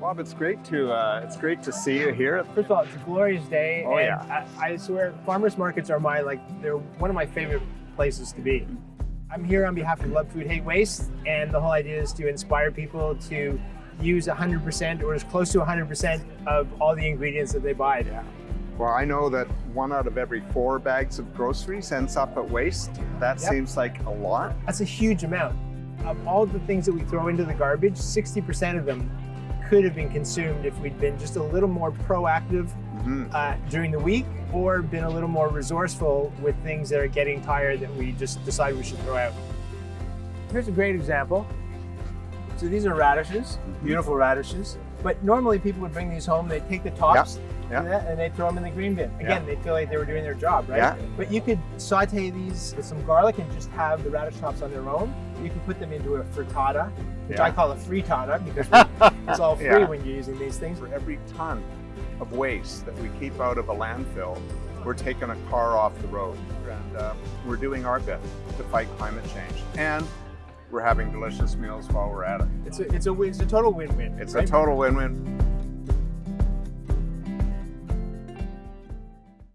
Bob, it's great to uh, it's great to see you here. First of all, it's a glorious day. Oh, and yeah. I, I swear, farmers markets are my like they're one of my favorite places to be. I'm here on behalf of Love Food Hate Waste, and the whole idea is to inspire people to use 100% or as close to 100% of all the ingredients that they buy. Yeah. Well, I know that one out of every four bags of groceries ends up at waste. That Yep. seems like a lot. That's a huge amount. Of all the things that we throw into the garbage, 60% of them could have been consumed if we'd been just a little more proactive Mhm. uh, during the week or been a little more resourceful with things that are getting tired that we just decide we should throw out. Here's a great example. So these are radishes, Mm-hmm. beautiful radishes. But normally people would bring these home, they'd take the tops yeah. and, they'd throw them in the green bin. Again, Yeah. they feel like they were doing their job, right? But you could saute these with some garlic and just have the radish tops on their own. You can put them into a frittata, which. I call a frittata because it's all free when you're using these things. For every ton of waste that we keep out of a landfill, we're taking a car off the road, and uh, we're doing our bit to fight climate change. And we're having delicious meals while we're at it. It's a, it's a, it's a total win-win. It's right? a total win-win.